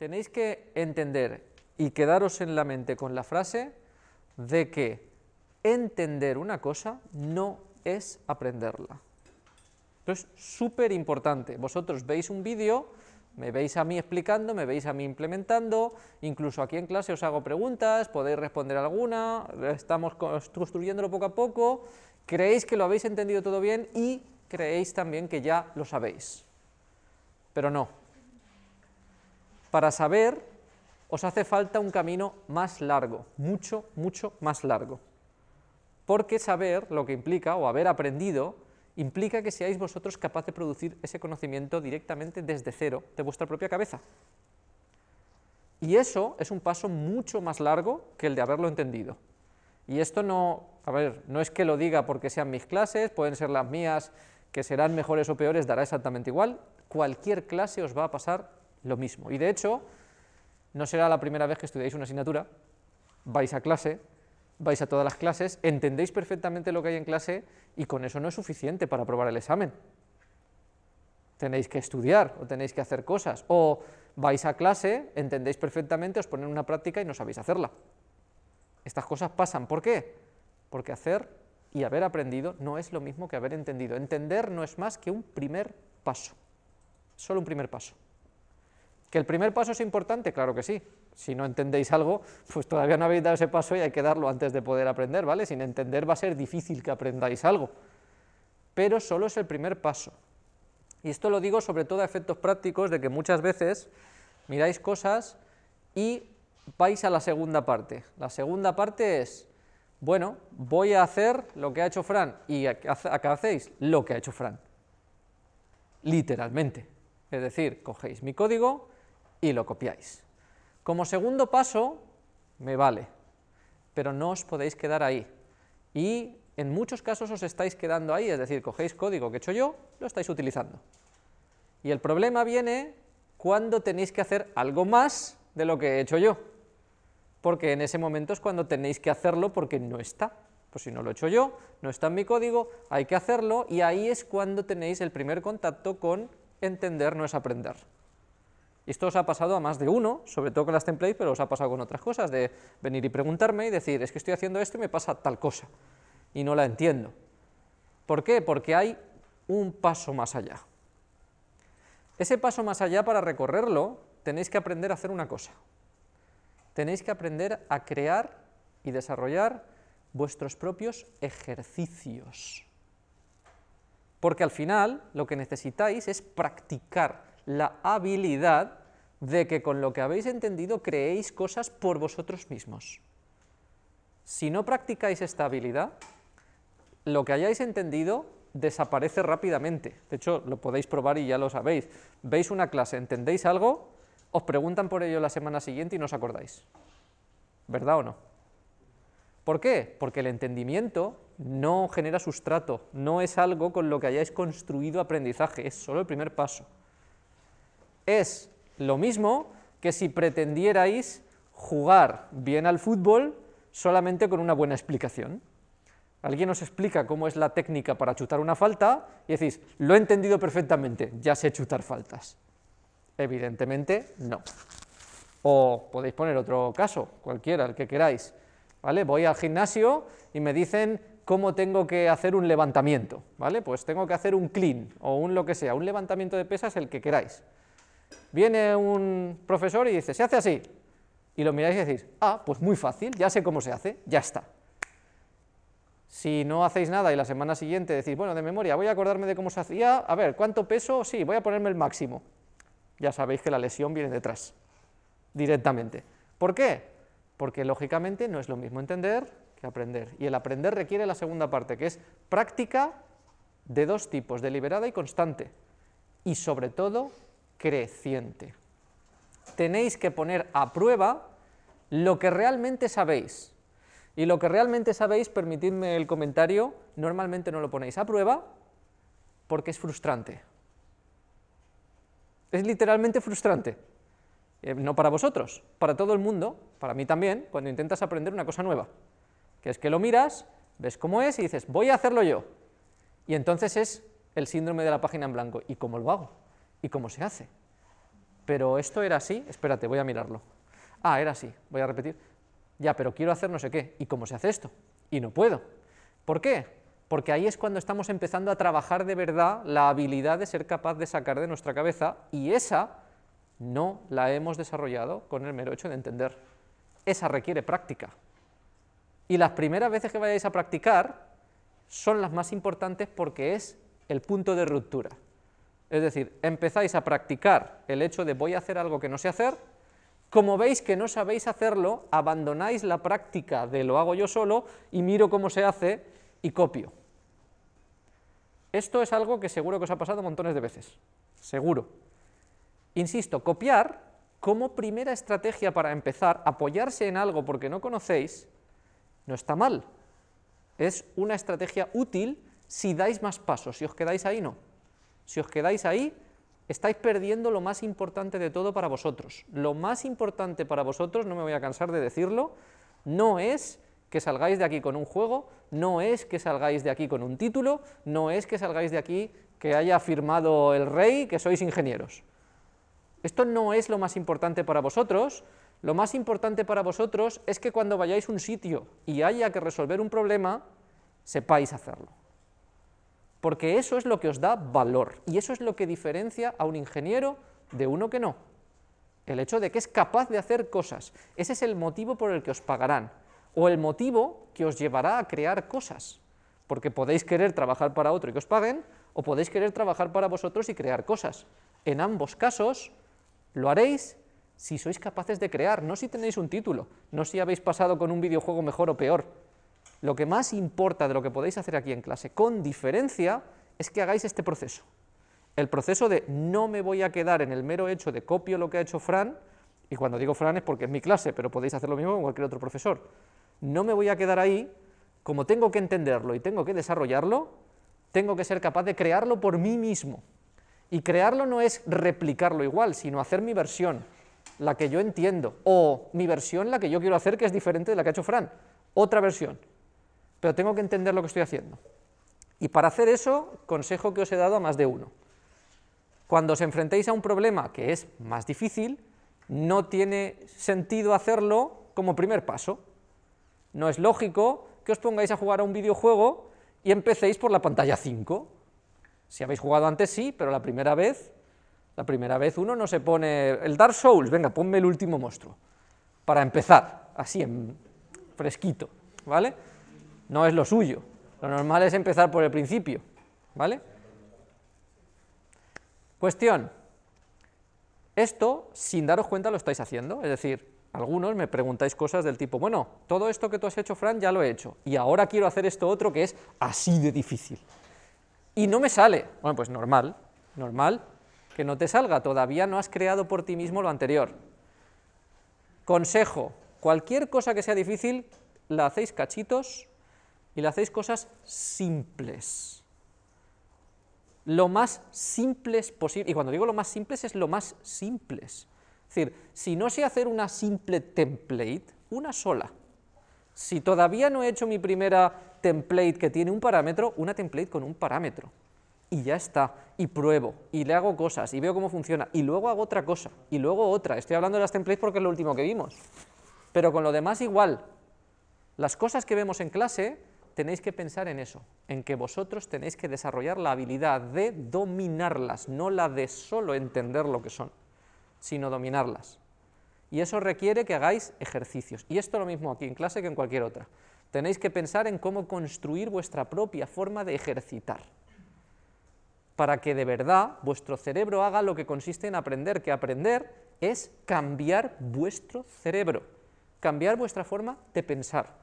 tenéis que entender y quedaros en la mente con la frase de que entender una cosa no es aprenderla. Es súper importante. Vosotros veis un vídeo, me veis a mí explicando, me veis a mí implementando, incluso aquí en clase os hago preguntas, podéis responder alguna, estamos construyéndolo poco a poco, creéis que lo habéis entendido todo bien y creéis también que ya lo sabéis. Pero no. Para saber os hace falta un camino más largo, mucho, mucho más largo. Porque saber lo que implica, o haber aprendido, implica que seáis vosotros capaces de producir ese conocimiento directamente desde cero, de vuestra propia cabeza. Y eso es un paso mucho más largo que el de haberlo entendido. Y esto no, a ver, no es que lo diga porque sean mis clases, pueden ser las mías, que serán mejores o peores, dará exactamente igual, cualquier clase os va a pasar lo mismo. Y de hecho, no será la primera vez que estudiáis una asignatura, vais a clase, vais a todas las clases, entendéis perfectamente lo que hay en clase y con eso no es suficiente para aprobar el examen. Tenéis que estudiar o tenéis que hacer cosas, o vais a clase, entendéis perfectamente, os ponen una práctica y no sabéis hacerla. Estas cosas pasan, ¿por qué? Porque hacer y haber aprendido no es lo mismo que haber entendido. Entender no es más que un primer paso, solo un primer paso. ¿Que el primer paso es importante? Claro que sí. Si no entendéis algo, pues todavía no habéis dado ese paso y hay que darlo antes de poder aprender, ¿vale? Sin entender va a ser difícil que aprendáis algo. Pero solo es el primer paso. Y esto lo digo sobre todo a efectos prácticos de que muchas veces miráis cosas y vais a la segunda parte. La segunda parte es, bueno, voy a hacer lo que ha hecho Fran. ¿Y acá hacéis? Lo que ha hecho Fran. Literalmente. Es decir, cogéis mi código, y lo copiáis. Como segundo paso, me vale, pero no os podéis quedar ahí. Y en muchos casos os estáis quedando ahí, es decir, cogéis código que he hecho yo, lo estáis utilizando. Y el problema viene cuando tenéis que hacer algo más de lo que he hecho yo, porque en ese momento es cuando tenéis que hacerlo porque no está. Pues si no lo he hecho yo, no está en mi código, hay que hacerlo, y ahí es cuando tenéis el primer contacto con entender no es aprender. Esto os ha pasado a más de uno, sobre todo con las templates, pero os ha pasado con otras cosas, de venir y preguntarme y decir, es que estoy haciendo esto y me pasa tal cosa, y no la entiendo. ¿Por qué? Porque hay un paso más allá. Ese paso más allá, para recorrerlo, tenéis que aprender a hacer una cosa. Tenéis que aprender a crear y desarrollar vuestros propios ejercicios. Porque al final lo que necesitáis es practicar la habilidad de que con lo que habéis entendido creéis cosas por vosotros mismos. Si no practicáis esta habilidad, lo que hayáis entendido desaparece rápidamente. De hecho, lo podéis probar y ya lo sabéis. Veis una clase, entendéis algo, os preguntan por ello la semana siguiente y no os acordáis. ¿Verdad o no? ¿Por qué? Porque el entendimiento no genera sustrato, no es algo con lo que hayáis construido aprendizaje, es solo el primer paso. Es lo mismo que si pretendierais jugar bien al fútbol solamente con una buena explicación. Alguien os explica cómo es la técnica para chutar una falta y decís, lo he entendido perfectamente, ya sé chutar faltas. Evidentemente, no. O podéis poner otro caso, cualquiera, el que queráis. ¿Vale? Voy al gimnasio y me dicen cómo tengo que hacer un levantamiento, ¿vale? Pues tengo que hacer un clean o un lo que sea, un levantamiento de pesas, el que queráis. Viene un profesor y dice, se hace así, y lo miráis y decís, ah, pues muy fácil, ya sé cómo se hace, ya está. Si no hacéis nada y la semana siguiente decís, bueno, de memoria, voy a acordarme de cómo se hacía, a ver, ¿cuánto peso? Sí, voy a ponerme el máximo. Ya sabéis que la lesión viene detrás, directamente. ¿Por qué? Porque lógicamente no es lo mismo entender que aprender. Y el aprender requiere la segunda parte, que es práctica de dos tipos, deliberada y constante. Y sobre todo, creciente. Tenéis que poner a prueba lo que realmente sabéis. Y lo que realmente sabéis, permitidme el comentario, normalmente no lo ponéis a prueba porque es frustrante. Es literalmente frustrante. Eh, no para vosotros, para todo el mundo, para mí también, cuando intentas aprender una cosa nueva. Que es que lo miras, ves cómo es y dices, voy a hacerlo yo. Y entonces es el síndrome de la página en blanco. ¿Y cómo lo hago? Y cómo se hace. pero esto era así, espérate, voy a mirarlo. Ah, era así, voy a repetir. Ya, pero quiero hacer no sé qué, ¿y cómo se hace esto? Y no puedo. ¿Por qué? Porque ahí es cuando estamos empezando a trabajar de verdad la habilidad de ser capaz de sacar de nuestra cabeza, y esa no la hemos desarrollado con el mero hecho de entender. Esa requiere práctica. Y las primeras veces que vayáis a practicar son las más importantes porque es el punto de ruptura. Es decir, empezáis a practicar el hecho de voy a hacer algo que no sé hacer, como veis que no sabéis hacerlo, abandonáis la práctica de lo hago yo solo y miro cómo se hace y copio. Esto es algo que seguro que os ha pasado montones de veces, seguro. Insisto, copiar como primera estrategia para empezar, apoyarse en algo porque no conocéis, no está mal. Es una estrategia útil si dais más pasos, si os quedáis ahí, no. Si os quedáis ahí, estáis perdiendo lo más importante de todo para vosotros. Lo más importante para vosotros, no me voy a cansar de decirlo, no es que salgáis de aquí con un juego, no es que salgáis de aquí con un título, no es que salgáis de aquí que haya firmado el rey que sois ingenieros. Esto no es lo más importante para vosotros, lo más importante para vosotros es que cuando vayáis a un sitio y haya que resolver un problema, sepáis hacerlo. Porque eso es lo que os da valor, y eso es lo que diferencia a un ingeniero de uno que no. El hecho de que es capaz de hacer cosas, ese es el motivo por el que os pagarán, o el motivo que os llevará a crear cosas, porque podéis querer trabajar para otro y que os paguen, o podéis querer trabajar para vosotros y crear cosas. En ambos casos, lo haréis si sois capaces de crear, no si tenéis un título, no si habéis pasado con un videojuego mejor o peor. Lo que más importa de lo que podéis hacer aquí en clase, con diferencia, es que hagáis este proceso. El proceso de no me voy a quedar en el mero hecho de copio lo que ha hecho Fran, y cuando digo Fran es porque es mi clase, pero podéis hacer lo mismo con cualquier otro profesor. No me voy a quedar ahí, como tengo que entenderlo y tengo que desarrollarlo, tengo que ser capaz de crearlo por mí mismo. Y crearlo no es replicarlo igual, sino hacer mi versión, la que yo entiendo, o mi versión la que yo quiero hacer, que es diferente de la que ha hecho Fran, otra versión. Pero tengo que entender lo que estoy haciendo. Y para hacer eso, consejo que os he dado a más de uno. Cuando os enfrentéis a un problema que es más difícil, no tiene sentido hacerlo como primer paso. No es lógico que os pongáis a jugar a un videojuego y empecéis por la pantalla 5, si habéis jugado antes sí, pero la primera vez, la primera vez uno no se pone el Dark Souls, venga, ponme el último monstruo, para empezar, así en fresquito, ¿vale? No es lo suyo, lo normal es empezar por el principio, ¿vale? Cuestión, esto, sin daros cuenta, lo estáis haciendo, es decir, algunos me preguntáis cosas del tipo, bueno, todo esto que tú has hecho, Fran, ya lo he hecho, y ahora quiero hacer esto otro que es así de difícil y no me sale. Bueno, pues normal, normal que no te salga, todavía no has creado por ti mismo lo anterior. Consejo, cualquier cosa que sea difícil, la hacéis cachitos y la hacéis cosas simples. Lo más simples posible, y cuando digo lo más simples es lo más simples. Es decir, si no sé hacer una simple template, una sola, si todavía no he hecho mi primera template que tiene un parámetro, una template con un parámetro. Y ya está, y pruebo, y le hago cosas, y veo cómo funciona, y luego hago otra cosa, y luego otra. Estoy hablando de las templates porque es lo último que vimos. Pero con lo demás igual. Las cosas que vemos en clase, tenéis que pensar en eso, en que vosotros tenéis que desarrollar la habilidad de dominarlas, no la de solo entender lo que son, sino dominarlas y eso requiere que hagáis ejercicios. Y esto lo mismo aquí en clase que en cualquier otra. Tenéis que pensar en cómo construir vuestra propia forma de ejercitar, para que de verdad vuestro cerebro haga lo que consiste en aprender, que aprender es cambiar vuestro cerebro, cambiar vuestra forma de pensar.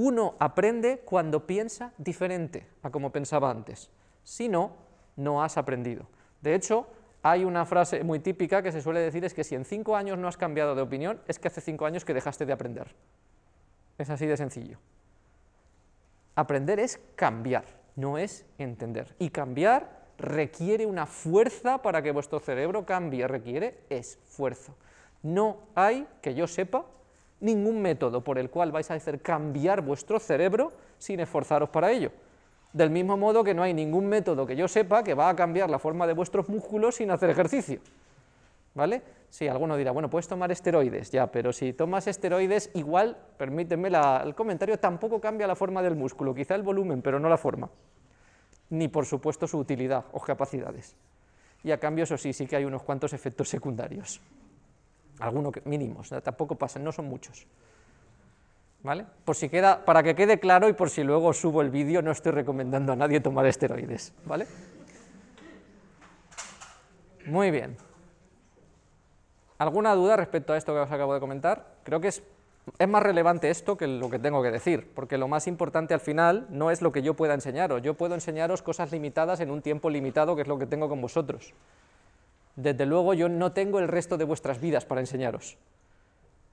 Uno aprende cuando piensa diferente a como pensaba antes, si no, no has aprendido. De hecho, hay una frase muy típica que se suele decir es que si en cinco años no has cambiado de opinión, es que hace cinco años que dejaste de aprender. Es así de sencillo. Aprender es cambiar, no es entender. Y cambiar requiere una fuerza para que vuestro cerebro cambie, requiere esfuerzo. No hay, que yo sepa, ningún método por el cual vais a hacer cambiar vuestro cerebro sin esforzaros para ello. Del mismo modo que no hay ningún método que yo sepa que va a cambiar la forma de vuestros músculos sin hacer ejercicio. ¿vale? Sí, alguno dirá, bueno, puedes tomar esteroides, ya, pero si tomas esteroides, igual, permíteme el comentario, tampoco cambia la forma del músculo, quizá el volumen, pero no la forma, ni por supuesto su utilidad o capacidades. Y a cambio, eso sí, sí que hay unos cuantos efectos secundarios, algunos mínimos, tampoco pasan, no son muchos. ¿Vale? Por si queda, para que quede claro y por si luego subo el vídeo, no estoy recomendando a nadie tomar esteroides, ¿vale? Muy bien. ¿Alguna duda respecto a esto que os acabo de comentar? Creo que es, es, más relevante esto que lo que tengo que decir, porque lo más importante al final no es lo que yo pueda enseñaros, yo puedo enseñaros cosas limitadas en un tiempo limitado, que es lo que tengo con vosotros. Desde luego yo no tengo el resto de vuestras vidas para enseñaros.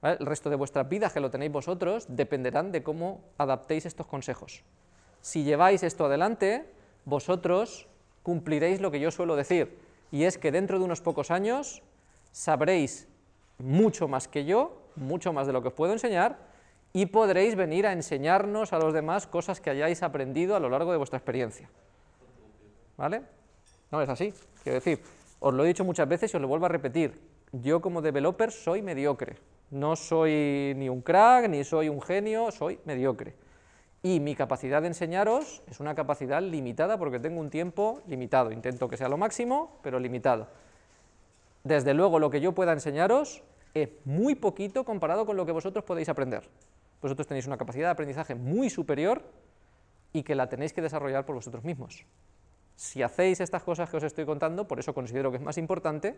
El resto de vuestras vidas, que lo tenéis vosotros, dependerán de cómo adaptéis estos consejos. Si lleváis esto adelante, vosotros cumpliréis lo que yo suelo decir, y es que dentro de unos pocos años sabréis mucho más que yo, mucho más de lo que os puedo enseñar, y podréis venir a enseñarnos a los demás cosas que hayáis aprendido a lo largo de vuestra experiencia. ¿Vale? No es así, quiero decir, os lo he dicho muchas veces y os lo vuelvo a repetir, yo como developer soy mediocre, no soy ni un crack, ni soy un genio, soy mediocre. Y mi capacidad de enseñaros es una capacidad limitada porque tengo un tiempo limitado, intento que sea lo máximo, pero limitado. Desde luego, lo que yo pueda enseñaros es muy poquito comparado con lo que vosotros podéis aprender. Vosotros tenéis una capacidad de aprendizaje muy superior y que la tenéis que desarrollar por vosotros mismos. Si hacéis estas cosas que os estoy contando, por eso considero que es más importante,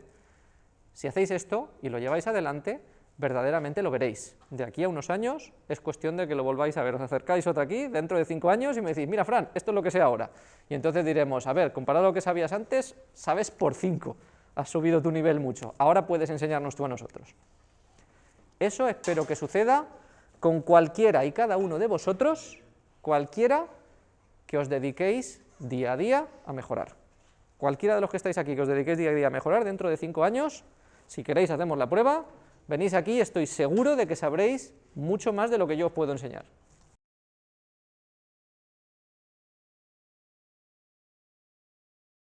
si hacéis esto y lo lleváis adelante, verdaderamente lo veréis. De aquí a unos años es cuestión de que lo volváis a ver. Os acercáis otra aquí dentro de cinco años y me decís, mira Fran, esto es lo que sé ahora. Y entonces diremos, a ver, comparado a lo que sabías antes, sabes por cinco has subido tu nivel mucho, ahora puedes enseñarnos tú a nosotros. Eso espero que suceda con cualquiera y cada uno de vosotros, cualquiera que os dediquéis día a día a mejorar. Cualquiera de los que estáis aquí que os dediquéis día a día a mejorar, dentro de cinco años, si queréis hacemos la prueba, venís aquí estoy seguro de que sabréis mucho más de lo que yo os puedo enseñar.